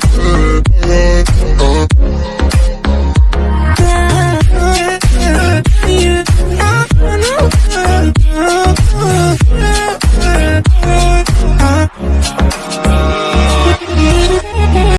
good.